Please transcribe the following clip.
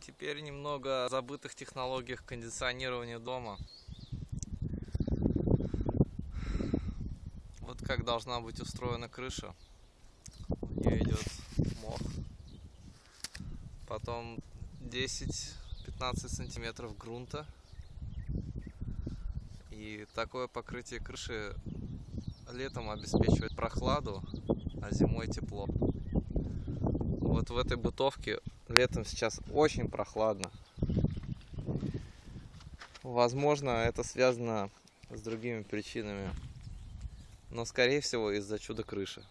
теперь немного о забытых технологиях кондиционирования дома. Вот как должна быть устроена крыша. У нее идет мох. Потом 10-15 сантиметров грунта. И такое покрытие крыши летом обеспечивает прохладу, а зимой тепло. Вот в этой бытовке летом сейчас очень прохладно. Возможно, это связано с другими причинами. Но, скорее всего, из-за чуда крыши.